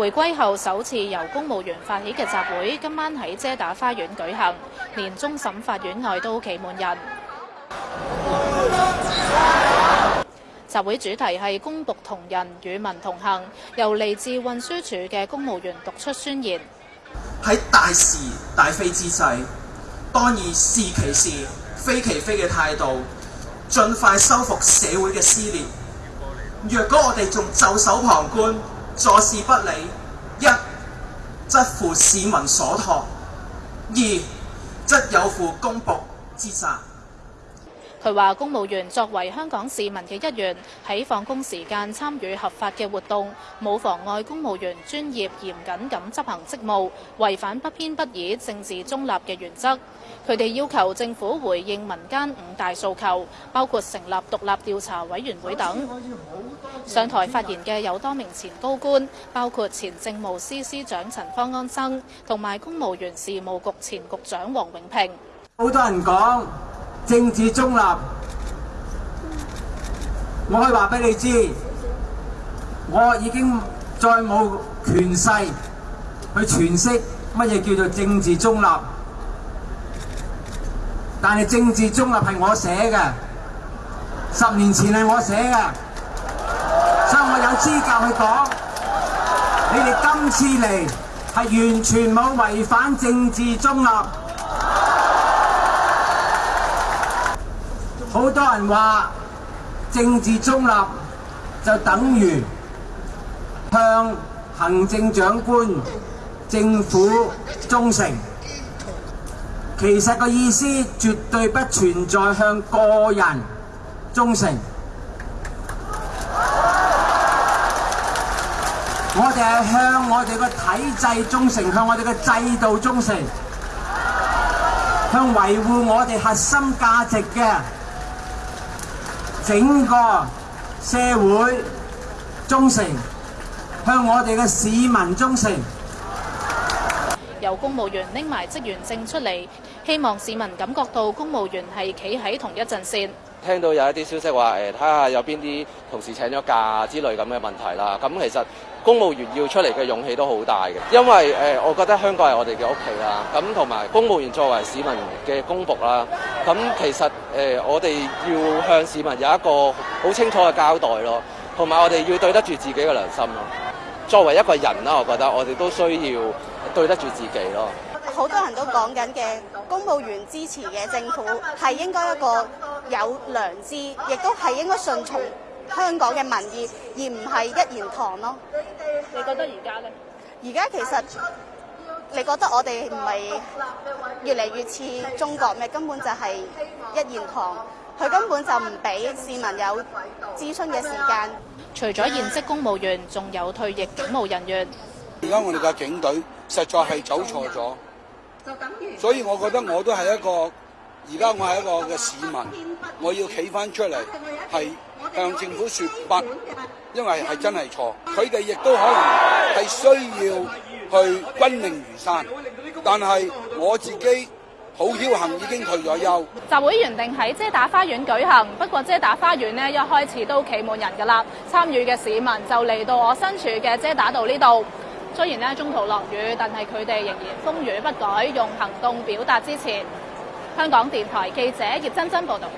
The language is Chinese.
回归后首次由公务员发起嘅集会，今晚喺遮打花园举行，连终审法院外都企满人。集会主题系公仆同人与民同行，由嚟自运输署嘅公务员读出宣言：喺大是大非之际，当以是其是、非其非嘅态度，尽快修复社会嘅撕裂。若果我哋仲袖手旁观，坐视不理，一則乎市民所托；二則有乎公仆之責。佢話：公務員作為香港市民嘅一員，喺放工時間參與合法嘅活動，冇妨礙公務員專業嚴謹咁執行職務，違反不偏不倚、政治中立嘅原則。佢哋要求政府回應民間五大訴求，包括成立獨立調查委員會等。上台發言嘅有多名前高官，包括前政務司司長陳方安生同埋公務員事務局前局長黃永平。好多人講。政治中立，我可以话俾你知，我已经再冇权势去诠释乜嘢叫做政治中立。但系政治中立系我写嘅，十年前系我写嘅，所以我有资格去讲。你哋今次嚟系完全冇违反政治中立。好多人話政治中立就等於向行政長官政府忠誠，其實個意思絕對不存在向個人忠誠。我哋係向我哋個體制忠誠，向我哋個制度忠誠，向維護我哋核心價值嘅。整個社會忠誠，向我哋嘅市民忠誠。由公務員拎埋職員證出嚟，希望市民感覺到公務員係企喺同一陣線。聽到有一啲消息話，誒睇下有邊啲同事請咗假之類咁嘅問題啦。咁其實公務員要出嚟嘅勇氣都好大嘅，因為誒，我覺得香港係我哋嘅屋企啦。咁同埋公務員作為市民嘅公仆啦。咁其實誒，我哋要向市民有一個好清楚嘅交代咯，同埋我哋要對得住自己嘅良心咯。作為一個人啦，我覺得我哋都需要對得住自己咯。好多人都講緊嘅公務員支持嘅政府係應該一個有良知，亦都係應該順從香港嘅民意，而唔係一言堂咯。你覺得而家呢？而家其實。你覺得我哋唔係越嚟越似中國咩？根本就係一言堂，佢根本就唔俾市民有諮詢嘅時間。除咗現職公務員，仲有退役警務人員。而家我哋嘅警隊實在係走錯咗，所以我覺得我都係一個，而家我係一個嘅市民，我要企翻出嚟，係向政府説法，因為係真係錯。佢哋亦都可能係需要。去军令如山，但系我自己好侥幸已经退咗休。集會原定喺遮打花園舉行，不過遮打花園呢一開始都企滿人㗎啦。參與嘅市民就嚟到我身處嘅遮打道呢度。雖然呢中途落雨，但係佢哋仍然風雨不改，用行動表達支持。香港電台記者葉真真報道。